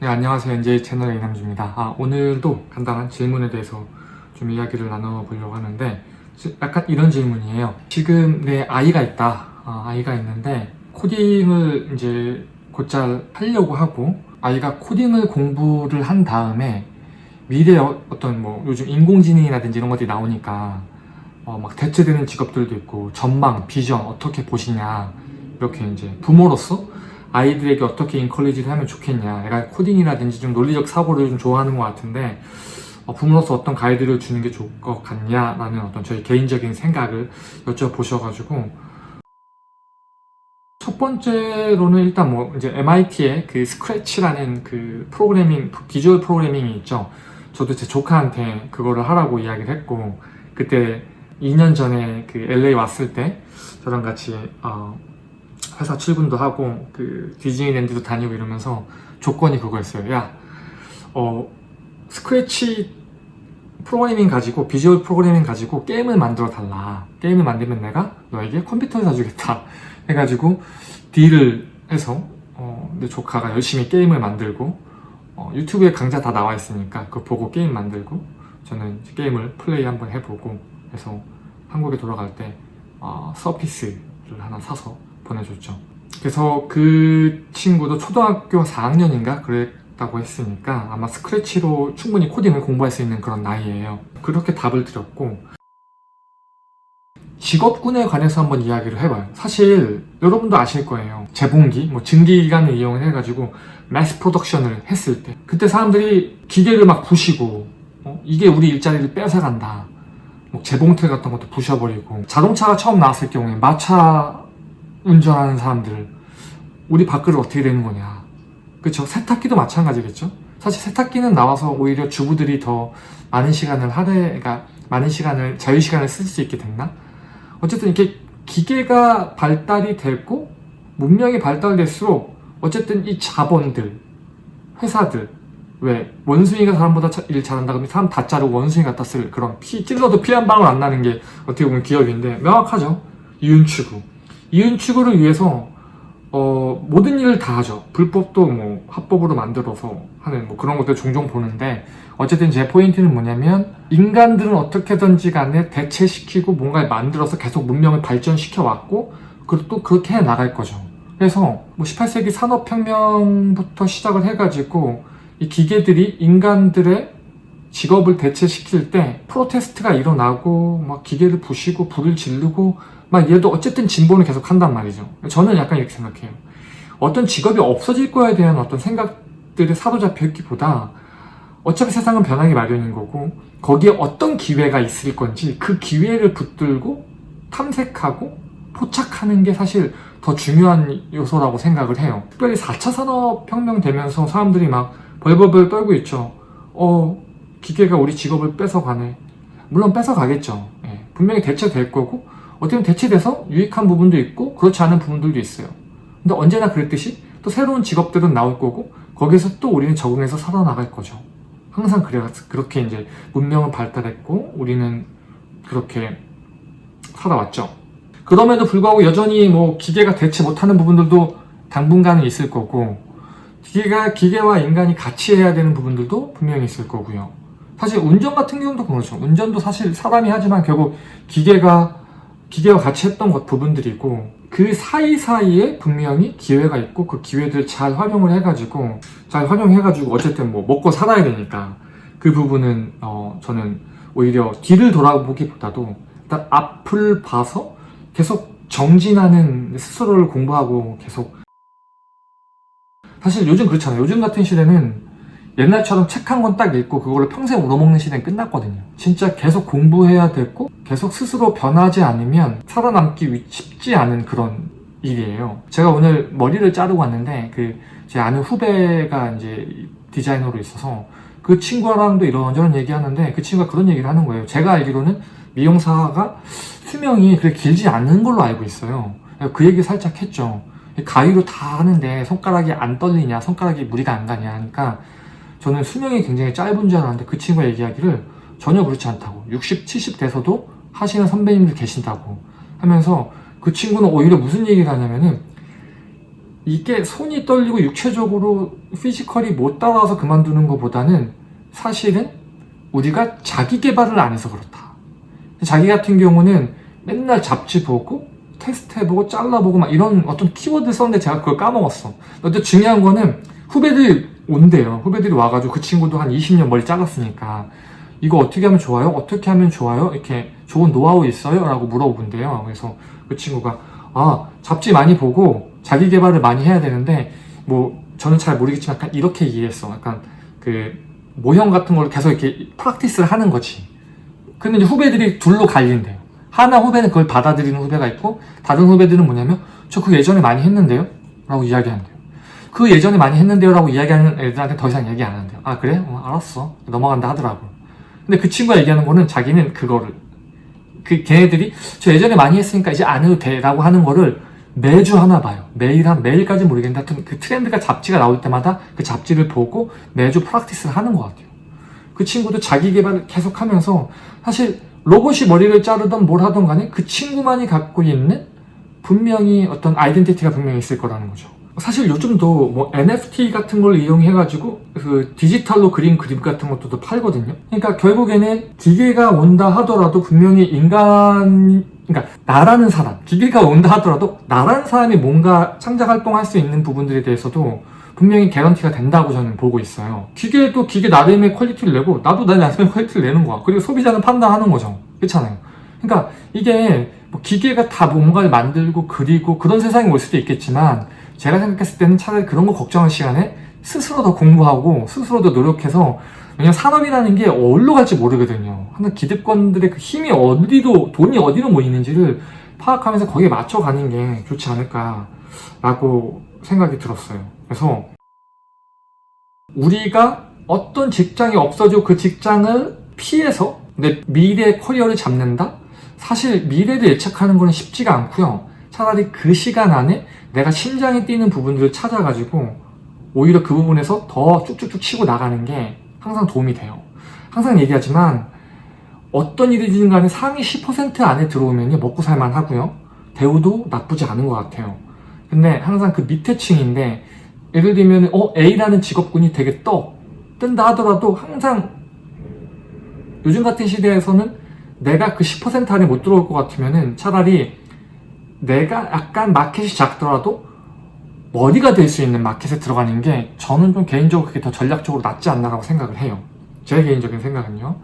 네, 안녕하세요. NJ 채널의 이남주입니다. 아, 오늘도 간단한 질문에 대해서 좀 이야기를 나눠보려고 하는데 지- 약간 이런 질문이에요. 지금 내 아이가 있다. 아, 아이가 있는데 코딩을 이제 곧잘 하려고 하고 아이가 코딩을 공부를 한 다음에 미래 어- 어떤 뭐 요즘 인공지능이라든지 이런 것들이 나오니까 어, 막 대체되는 직업들도 있고 전망, 비전 어떻게 보시냐 이렇게 이제 부모로서 아이들에게 어떻게 인컬리지를 하면 좋겠냐 약간 코딩이라든지 좀 논리적 사고를 좀 좋아하는 것 같은데 어, 부모로서 어떤 가이드를 주는 게 좋을 것 같냐라는 어떤 저희 개인적인 생각을 여쭤보셔가지고 첫 번째로는 일단 뭐 이제 MIT의 그 스크래치라는 그 프로그래밍 비주얼 프로그래밍이 있죠. 저도 제 조카한테 그거를 하라고 이야기를 했고 그때 2년 전에 그 LA 왔을 때 저랑 같이 어, 회사 출근도 하고 그 디즈니랜드도 다니고 이러면서 조건이 그거였어요. 야, 어 스크래치 프로그래밍 가지고 비주얼 프로그래밍 가지고 게임을 만들어 달라. 게임을 만들면 내가 너에게 컴퓨터를 사주겠다. 해가지고 딜을 해서 어, 내 조카가 열심히 게임을 만들고 어, 유튜브에 강좌 다 나와 있으니까 그거 보고 게임 만들고 저는 게임을 플레이 한번 해보고 해서 한국에 돌아갈 때 어, 서피스를 하나 사서 보내줬죠. 그래서 그 친구도 초등학교 4학년인가 그랬다고 했으니까 아마 스크래치로 충분히 코딩을 공부할 수 있는 그런 나이예요. 그렇게 답을 드렸고 직업군에 관해서 한번 이야기를 해봐요. 사실 여러분도 아실 거예요. 재봉기, 뭐 증기기관을 이용을 해가지고 매스 프로덕션을 했을 때 그때 사람들이 기계를 막 부시고 어? 이게 우리 일자리를 뺏어간다. 뭐 재봉틀 같은 것도 부셔버리고 자동차가 처음 나왔을 경우에 마차 운전하는 사람들 우리 밥그릇 어떻게 되는 거냐. 그쵸 세탁기도 마찬가지겠죠? 사실 세탁기는 나와서 오히려 주부들이 더 많은 시간을 하되 그러니까 많은 시간을 자유 시간을 쓸 수 있게 됐나? 어쨌든 이렇게 기계가 발달이 되고 문명이 발달될수록 어쨌든 이 자본들 회사들 왜 원숭이가 사람보다 차- 일 잘한다 그러면 사람 다 자르고 원숭이 갖다 쓸 그런 피 찔러도 피 한 방울 안 나는 게 어떻게 보면 기업인데 명확하죠? 이윤 추구 이윤 추구를 위해서 어, 모든 일을 다 하죠. 불법도 뭐 합법으로 만들어서 하는 뭐 그런 것들 종종 보는데 어쨌든 제 포인트는 뭐냐면 인간들은 어떻게든지 간에 대체시키고 뭔가를 만들어서 계속 문명을 발전시켜 왔고 그리고 또 그렇게 해 나갈 거죠. 그래서 뭐 18세기 산업혁명부터 시작을 해가지고 이 기계들이 인간들의 직업을 대체시킬 때 프로테스트가 일어나고 막 기계를 부시고 불을 지르고 막 얘도 어쨌든 진보는 계속 한단 말이죠. 저는 약간 이렇게 생각해요. 어떤 직업이 없어질 거에 대한 어떤 생각들에 사로잡혀 있기보다 어차피 세상은 변하기 마련인 거고 거기에 어떤 기회가 있을 건지 그 기회를 붙들고 탐색하고 포착하는 게 사실 더 중요한 요소라고 생각을 해요. 특별히 4차 산업혁명 되면서 사람들이 막 벌벌벌 떨고 있죠. 어, 기계가 우리 직업을 뺏어가네. 물론 뺏어가겠죠. 예, 분명히 대체될 거고, 어떻게 보면 대체돼서 유익한 부분도 있고, 그렇지 않은 부분들도 있어요. 근데 언제나 그랬듯이 또 새로운 직업들은 나올 거고, 거기서 또 우리는 적응해서 살아나갈 거죠. 항상 그래, 그렇게 이제 문명은 발달했고, 우리는 그렇게 살아왔죠. 그럼에도 불구하고 여전히 뭐 기계가 대체 못하는 부분들도 당분간은 있을 거고, 기계가 기계와 인간이 같이 해야 되는 부분들도 분명히 있을 거고요. 사실 운전 같은 경우도 그렇죠. 운전도 사실 사람이 하지만 결국 기계가 기계와 같이 했던 것 부분들이고 그 사이사이에 분명히 기회가 있고 그 기회들 잘 활용을 해가지고 잘 활용해가지고 어쨌든 뭐 먹고 살아야 되니까 그 부분은 어 저는 오히려 뒤를 돌아보기보다도 일단 앞을 봐서 계속 정진하는 스스로를 공부하고 계속 사실 요즘 그렇잖아요. 요즘 같은 시대는 옛날처럼 책 한 권 딱 읽고 그걸로 평생 울어먹는 시대는 끝났거든요. 진짜 계속 공부해야 되고 계속 스스로 변하지 않으면 살아남기 위- 쉽지 않은 그런 일이에요. 제가 오늘 머리를 자르고 왔는데 그 제 아는 후배가 이제 디자이너로 있어서 그 친구랑도 이런저런 얘기하는데 그 친구가 그런 얘기를 하는 거예요. 제가 알기로는 미용사가 수명이 그렇게 길지 않은 걸로 알고 있어요. 그 얘기 살짝 했죠. 가위로 다 하는데 손가락이 안 떨리냐, 손가락이 무리가 안 가냐 하니까 저는 수명이 굉장히 짧은 줄 알았는데 그 친구가 얘기하기를 전혀 그렇지 않다고 60, 70 돼서도 하시는 선배님들 계신다고 하면서 그 친구는 오히려 무슨 얘기를 하냐면은 이게 손이 떨리고 육체적으로 피지컬이 못 따라와서 그만두는 것보다는 사실은 우리가 자기 개발을 안 해서 그렇다. 자기 같은 경우는 맨날 잡지 보고 테스트 해보고 잘라보고 막 이런 어떤 키워드 썼는데 제가 그걸 까먹었어. 근데 중요한 거는 후배들이 온대요. 후배들이 와가지고 그 친구도 한 20년 머리 잘랐으니까 이거 어떻게 하면 좋아요? 어떻게 하면 좋아요? 이렇게 좋은 노하우 있어요? 라고 물어본대요. 그래서 그 친구가 아 잡지 많이 보고 자기 개발을 많이 해야 되는데 뭐 저는 잘 모르겠지만 약간 이렇게 이해했어. 약간 그 모형 같은 걸 계속 이렇게 프락티스를 하는 거지. 근데 이제 후배들이 둘로 갈린대요. 하나 후배는 그걸 받아들이는 후배가 있고 다른 후배들은 뭐냐면 저그 예전에 많이 했는데요? 라고 이야기한대요. 그 예전에 많이 했는데요? 라고 이야기하는 애들한테 더 이상 얘기 안 한대요. 아 그래? 어, 알았어. 넘어간다 하더라고. 근데 그 친구가 얘기하는 거는 자기는 그거를 그 걔네들이 저 예전에 많이 했으니까 이제 안 해도 돼 라고 하는 거를 매주 하나 봐요. 매일 한 매일까지 모르겠는데 하여튼 그 트렌드가 잡지가 나올 때마다 그 잡지를 보고 매주 프락티스를 하는 것 같아요. 그 친구도 자기 개발을 계속 하면서 사실 로봇이 머리를 자르던 뭘 하던 간에 그 친구만이 갖고 있는 분명히 어떤 아이덴티티가 분명히 있을 거라는 거죠. 사실 요즘도 뭐 NFT 같은 걸 이용해 가지고 그 디지털로 그린 그림 같은 것도 또 팔거든요. 그러니까 결국에는 기계가 온다 하더라도 분명히 인간, 그러니까 나라는 사람, 기계가 온다 하더라도 나라는 사람이 뭔가 창작 활동할 수 있는 부분들에 대해서도 분명히 개런티가 된다고 저는 보고 있어요. 기계도 기계 나름의 quality를 내고 나도 내 나름의 quality를 내는 거야. 그리고 소비자는 판단하는 거죠. 그렇잖아요. 그러니까 이게 뭐 기계가 다 뭔가를 만들고 그리고 그런 세상이 올 수도 있겠지만 제가 생각했을 때는 차라리 그런 거 걱정할 시간에 스스로 더 공부하고 스스로 더 노력해서 왜냐면 산업이라는 게 어디로 갈지 모르거든요. 하나 기득권들의 그 힘이 어디로 돈이 어디로 모이는지를 파악하면서 거기에 맞춰가는 게 좋지 않을까 라고 생각이 들었어요. 그래서 우리가 어떤 직장이 없어지고 그 직장을 피해서 내 미래 커리어를 잡는다? 사실 미래를 예측하는 거는 쉽지가 않고요. 차라리 그 시간 안에 내가 심장이 뛰는 부분들을 찾아가지고 오히려 그 부분에서 더 쭉쭉쭉 치고 나가는 게 항상 도움이 돼요. 항상 얘기하지만 어떤 일이든 간에 상위 10% 안에 들어오면 먹고 살만 하고요. 대우도 나쁘지 않은 것 같아요. 근데 항상 그 밑에 층인데 예를 들면 어 A라는 직업군이 되게 떠 뜬다 하더라도 항상 요즘 같은 시대에서는 내가 그 10% 안에 못 들어올 것 같으면 은 차라리 내가 약간 마켓이 작더라도 머리가 될 수 있는 마켓에 들어가는 게 저는 좀 개인적으로 그게 더 전략적으로 낫지 않나라고 생각을 해요. 제 개인적인 생각은요.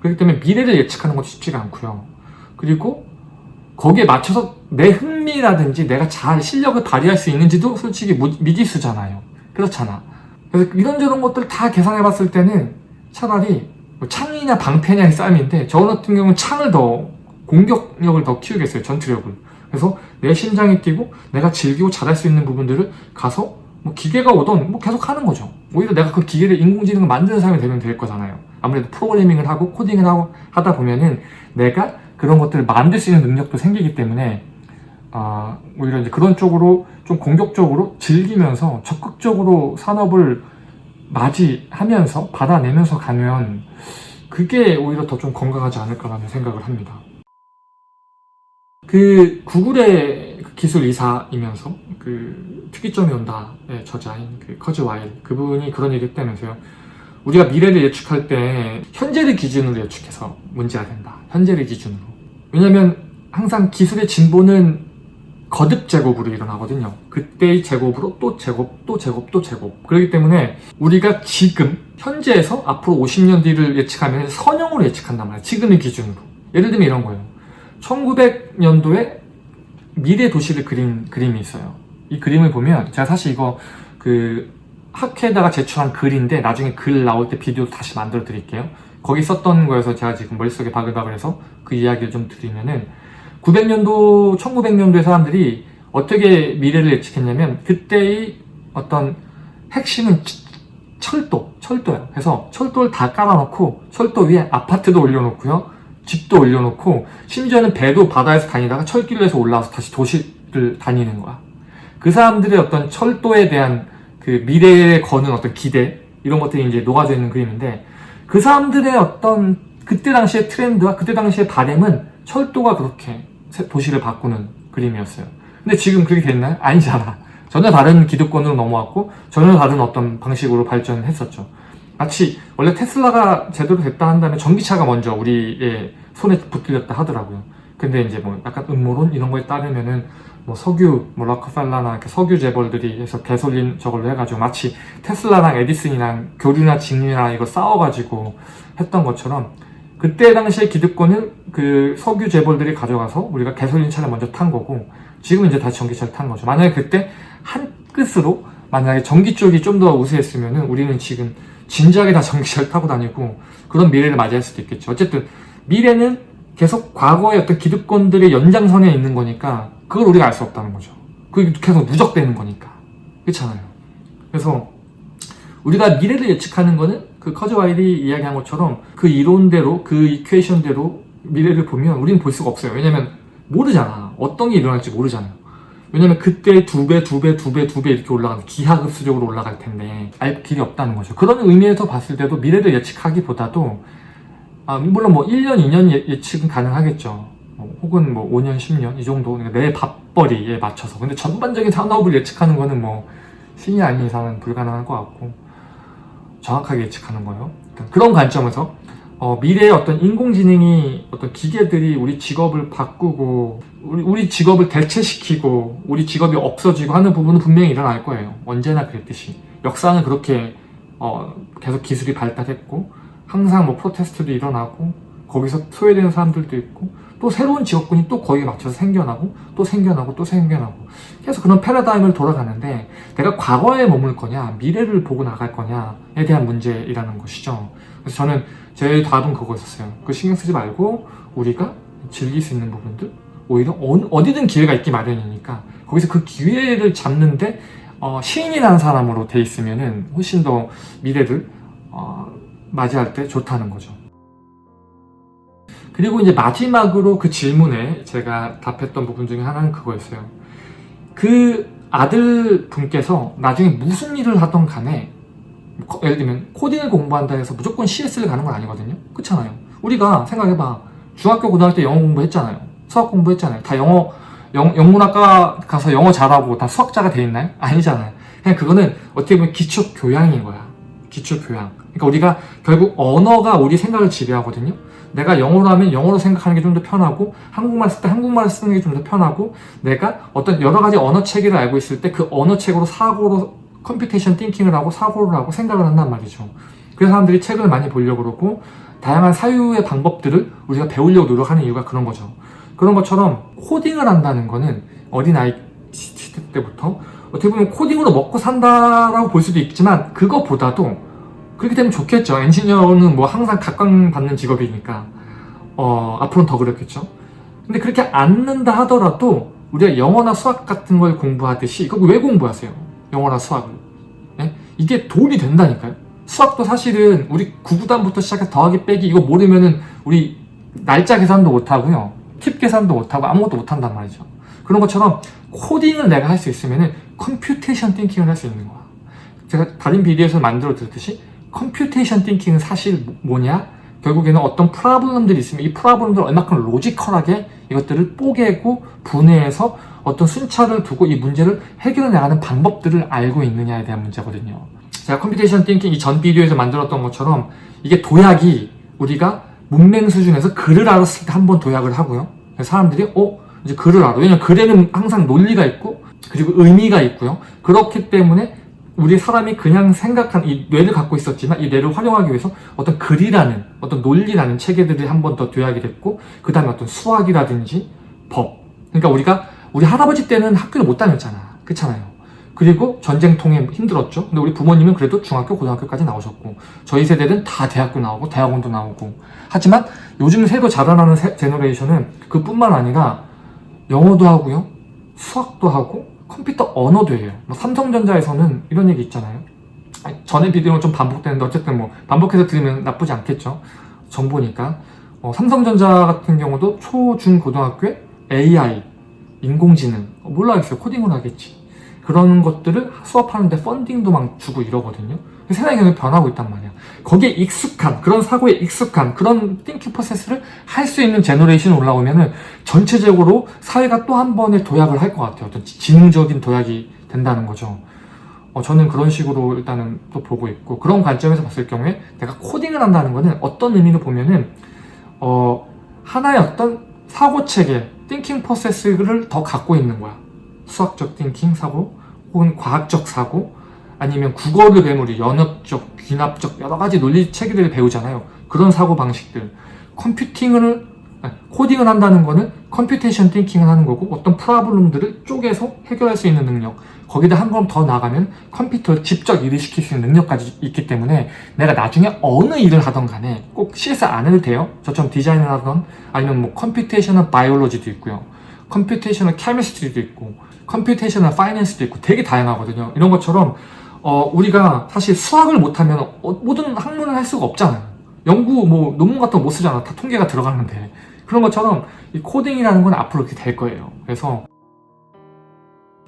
그렇기 때문에 미래를 예측하는 것도 쉽지가 않고요. 그리고 거기에 맞춰서 내 흥미라든지 내가 잘 실력을 발휘할 수 있는지도 솔직히 무- 미지수잖아요. 그렇잖아. 그래서 이런저런 것들 다 계산해 봤을 때는 차라리 뭐 창이냐 방패냐의 싸움인데 저 같은 경우는 창을 더 공격력을 더 키우겠어요. 전투력을. 그래서 내 심장이 뛰고 내가 즐기고 잘할 수 있는 부분들을 가서 뭐 기계가 오던 뭐 계속 하는 거죠. 오히려 내가 그 기계를 인공지능을 만드는 사람이 되면 될 거잖아요. 아무래도 프로그래밍을 하고 코딩을 하고 하다 보면은 내가 그런 것들을 만들 수 있는 능력도 생기기 때문에 아, 오히려 이제 그런 쪽으로 좀 공격적으로 즐기면서 적극적으로 산업을 맞이하면서 받아내면서 가면 그게 오히려 더 좀 건강하지 않을까라는 생각을 합니다. 그 구글의 그 기술 이사이면서 그 특이점이 온다의 저자인 그 커즈 와일 그분이 그런 얘기 했다면서요. 우리가 미래를 예측할 때 현재를 기준으로 예측해서 문제가 된다. 현재를 기준으로. 왜냐면 항상 기술의 진보는 거듭 제곱으로 일어나거든요. 그때의 제곱으로 또 제곱, 또 제곱, 또 제곱. 그렇기 때문에 우리가 지금 현재에서 앞으로 50년 뒤를 예측하면 선형으로 예측한단 말이에요. 지금의 기준으로. 예를 들면 이런 거예요. 1900년도에 미래 도시를 그린 그림이 있어요. 이 그림을 보면 제가 사실 이거 그 학회에다가 제출한 글인데 나중에 글 나올 때 비디오 다시 만들어 드릴게요. 거기 썼던 거여서 제가 지금 머릿속에 바글바글해서 그 이야기를 좀 드리면은 900년도, 1900년도의 사람들이 어떻게 미래를 예측했냐면 그때의 어떤 핵심은 치- 철도, 철도예요. 그래서 철도를 다 깔아놓고 철도 위에 아파트도 올려놓고요. 집도 올려놓고 심지어는 배도 바다에서 다니다가 철길로 해서 올라와서 다시 도시를 다니는 거야. 그 사람들의 어떤 철도에 대한 그 미래에 거는 어떤 기대 이런 것들이 이제 녹아져 있는 그림인데 그 사람들의 어떤 그때 당시의 트렌드와 그때 당시의 바램은 철도가 그렇게 세- 도시를 바꾸는 그림이었어요. 근데 지금 그렇게 됐나요? 아니잖아. 전혀 다른 기득권으로 넘어왔고 전혀 다른 어떤 방식으로 발전했었죠. 마치 원래 테슬라가 제대로 됐다 한다면 전기차가 먼저 우리의 손에 붙들렸다 하더라고요. 근데 이제 뭐 약간 음모론 이런 거에 따르면은 뭐 석유, 뭐 락커펠라나 이렇게 석유 재벌들이 해서 개솔린 저걸로 해가지고 마치 테슬라랑 에디슨이랑 교류나 직류나 이거 싸워가지고 했던 것처럼 그때 당시에 기득권은 그 석유 재벌들이 가져가서 우리가 개솔린 차를 먼저 탄 거고 지금은 이제 다시 전기차를 탄 거죠. 만약에 그때 한 끝으로 만약에 전기 쪽이 좀 더 우세했으면은 우리는 지금 진작에 다 전기차를 타고 다니고 그런 미래를 맞이할 수도 있겠죠. 어쨌든 미래는 계속 과거의 어떤 기득권들의 연장선에 있는 거니까 그걸 우리가 알 수 없다는 거죠. 그게 계속 누적되는 거니까. 그렇잖아요. 그래서 우리가 미래를 예측하는 거는 그 커즈 와일이 이야기한 것처럼 그 이론대로 그 이퀘이션대로 미래를 보면 우리는 볼 수가 없어요. 왜냐면 모르잖아. 어떤 게 일어날지 모르잖아요. 왜냐면 그때 두 배, 두 배, 두 배, 두 배 이렇게 올라가는 기하급수적으로 올라갈 텐데 알 길이 없다는 거죠. 그런 의미에서 봤을 때도 미래를 예측하기보다도 아, 물론 뭐 1년, 2년 예- 예측은 가능하겠죠. 뭐 혹은 뭐 5년, 10년 이 정도 그러니까 내 밥벌이에 맞춰서. 근데 전반적인 산업을 예측하는 거는 뭐 신이 아닌 이상은 불가능한 것 같고 정확하게 예측하는 거예요. 일단 그런 관점에서 어, 미래의 어떤 인공지능이 어떤 기계들이 우리 직업을 바꾸고 우리, 우리 직업을 대체시키고 우리 직업이 없어지고 하는 부분은 분명히 일어날 거예요. 언제나 그랬듯이 역사는 그렇게 어, 계속 기술이 발달했고 항상 뭐 프로테스트도 일어나고 거기서 소외되는 사람들도 있고 또 새로운 직업군이 또 거기에 맞춰서 생겨나고 또 생겨나고 또 생겨나고 계속 그런 패러다임을 돌아가는데 내가 과거에 머물 거냐 미래를 보고 나갈 거냐에 대한 문제이라는 것이죠. 그래서 저는 제 답은 그거였어요. 그 신경 쓰지 말고 우리가 즐길 수 있는 부분들 오히려 어- 어디든 기회가 있기 마련이니까 거기서 그 기회를 잡는데 어, 시인이라는 사람으로 돼 있으면 은 훨씬 더 미래를 어, 맞이할 때 좋다는 거죠. 그리고 이제 마지막으로 그 질문에 제가 답했던 부분 중에 하나는 그거였어요. 그 아들 분께서 나중에 무슨 일을 하던 간에 거- 예를 들면 코딩을 공부한다 해서 무조건 CS를 가는 건 아니거든요. 그렇잖아요. 우리가 생각해봐. 중학교 고등학교 때 영어 공부했잖아요. 수학 공부했잖아요. 다 영어 영, 영문학과 가서 영어 잘하고 다 수학자가 돼 있나요? 아니잖아요. 그냥 그거는 어떻게 보면 기초 교양인 거야. 기초 교양. 그러니까 우리가 결국 언어가 우리 생각을 지배하거든요. 내가 영어로 하면 영어로 생각하는 게 좀 더 편하고 한국말 쓸 때 한국말 쓰는 게 좀 더 편하고 내가 어떤 여러 가지 언어 체계를 알고 있을 때 그 언어 체계로 사고로 computation thinking을 하고 사고를 하고 생각을 한단 말이죠. 그래서 사람들이 책을 많이 보려고 그러고 다양한 사유의 방법들을 우리가 배우려고 노력하는 이유가 그런 거죠. 그런 것처럼 코딩을 한다는 거는 어린아이 시대 때부터 어떻게 보면 코딩으로 먹고 산다라고 볼 수도 있지만 그거보다도 그렇게 되면 좋겠죠. 엔지니어는 뭐 항상 각광받는 직업이니까 어, 앞으로는 더 그렇겠죠. 근데 그렇게 않는다 하더라도 우리가 영어나 수학 같은 걸 공부하듯이 이거 왜 공부하세요? 영어나 수학을 예? 이게 도움이 된다니까요. 수학도 사실은 우리 구구단부터 시작해서 더하기 빼기 이거 모르면은 우리 날짜 계산도 못하고요. 팁 계산도 못하고 아무것도 못한단 말이죠. 그런 것처럼 코딩을 내가 할 수 있으면은 computation thinking을 할 수 있는 거야. 제가 다른 비디오에서 만들어 드렸듯이 computation thinking은 사실 뭐- 뭐냐? 결국에는 어떤 problem들이 있으면 이 problem들을 얼마큼 logical하게 이것들을 뽀개고 분해해서 어떤 순차를 두고 이 문제를 해결해 나가는 방법들을 알고 있느냐에 대한 문제거든요. 제가 computation thinking 이 전 비디오에서 만들었던 것처럼 이게 도약이 우리가 문맹 수준에서 글을 알았을 때 한 번 도약을 하고요. 사람들이 어 이제 글을 알아. 왜냐면 글에는 항상 논리가 있고 그리고 의미가 있고요. 그렇기 때문에 우리 사람이 그냥 생각한 이 뇌를 갖고 있었지만 이 뇌를 활용하기 위해서 어떤 글이라는 어떤 논리라는 체계들이 한 번더 도약이 됐고 그 다음에 어떤 수학이라든지 법. 그러니까 우리가 우리 할아버지 때는 학교를 못 다녔잖아. 그렇잖아요. 그리고 전쟁통에 힘들었죠. 근데 우리 부모님은 그래도 중학교 고등학교까지 나오셨고 저희 세대는 다 대학교 나오고 대학원도 나오고. 하지만 요즘 새로 자라나는 세- 제너레이션은 그뿐만 아니라 영어도 하고요. 수학도 하고 컴퓨터 언어도 해요. 뭐 삼성전자에서는 이런 얘기 있잖아요. 전에 비디오는 좀 반복되는데 어쨌든 뭐 반복해서 들으면 나쁘지 않겠죠. 정보니까. 어, 삼성전자 같은 경우도 초, 중, 고등학교에 AI, 인공지능, 어, 몰라겠어요. 코딩을 하겠지. 그런 것들을 수업하는데 펀딩도 막 주고 이러거든요. 세상이 변하고 있단 말이야. 거기에 익숙한, 그런 사고에 익숙한, 그런 thinking process를 할 수 있는 generation이 올라오면 은 전체적으로 사회가 또 한 번의 도약을 할 것 같아요. 어떤 지- 지능적인 도약이 된다는 거죠. 어, 저는 그런 식으로 일단은 또 보고 있고 그런 관점에서 봤을 경우에 내가 코딩을 한다는 거는 어떤 의미로 보면은 어, 하나의 어떤 사고 체계, thinking process를 더 갖고 있는 거야. 수학적 thinking 사고 혹은 과학적 사고 아니면 국어를 배우리 연역적, 귀납적 여러 가지 논리 체계들을 배우잖아요. 그런 사고 방식들. 컴퓨팅을 아니, 코딩을 한다는 거는 computation thinking을 하는 거고 어떤 problem들을 쪼개서 해결할 수 있는 능력 거기다 한 걸음 더 나가면 컴퓨터를 직접 일을 시킬 수 있는 능력까지 있기 때문에 내가 나중에 어느 일을 하던 간에 꼭 CS 안 해도 돼요 저처럼 디자인을 하던 아니면 뭐 computational biology도 있고요 computational chemistry도 있고 computational finance도 있고 되게 다양하거든요 이런 것처럼 어, 우리가 사실 수학을 못하면 어, 모든 학문을 할 수가 없잖아요. 연구 뭐 논문 같은 거 못 쓰잖아. 다 통계가 들어가는데. 그런 것처럼 이 코딩이라는 건 앞으로 이렇게 될 거예요. 그래서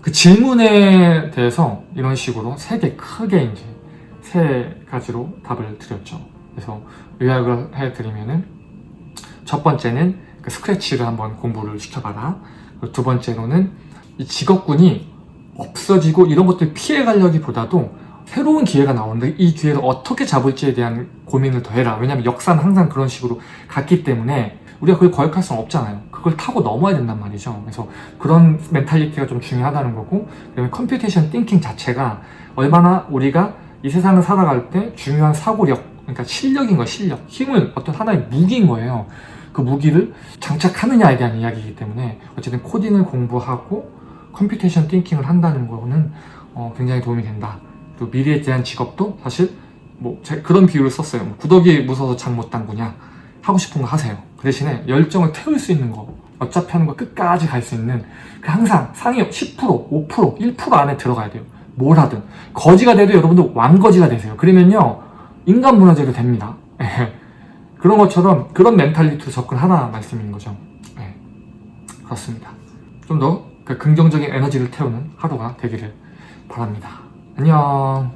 그 질문에 대해서 이런 식으로 세 개 크게 이제 세 가지로 답을 드렸죠. 그래서 요약을 해드리면은 첫 번째는 그 Scratch를 한번 공부를 시켜봐라. 두 번째로는 이 직업군이 없어지고 이런 것들 피해 가려기보다도 새로운 기회가 나오는데 이 기회를 어떻게 잡을지에 대한 고민을 더 해라. 왜냐면 역사는 항상 그런 식으로 갔기 때문에 우리가 그걸 거역할 수는 없잖아요. 그걸 타고 넘어야 된단 말이죠. 그래서 그런 mentality가 좀 중요하다는 거고 그다음에 computation thinking 자체가 얼마나 우리가 이 세상을 살아갈 때 중요한 사고력 그러니까 실력인 거예요 실력. 힘을 어떤 하나의 무기인 거예요. 그 무기를 장착하느냐에 대한 이야기이기 때문에 어쨌든 코딩을 공부하고 computation thinking을 한다는 거는 어, 굉장히 도움이 된다. 또 미래에 대한 직업도 사실 뭐 제- 그런 비유를 썼어요. 뭐 구더기 무서워서 장 못 담그냐. 하고 싶은 거 하세요. 그 대신에 열정을 태울 수 있는 거 어차피 하는 거 끝까지 갈 수 있는 그 항상 상위 10% 5% 1% 안에 들어가야 돼요. 뭘 하든. 거지가 돼도 여러분들 왕거지가 되세요. 그러면요 인간 문화재로 됩니다. 그런 것처럼 그런 멘탈리티로 접근하라 말씀인 거죠. 네, 그렇습니다. 좀 더 그 긍정적인 에너지를 태우는 하루가 되기를 바랍니다. 안녕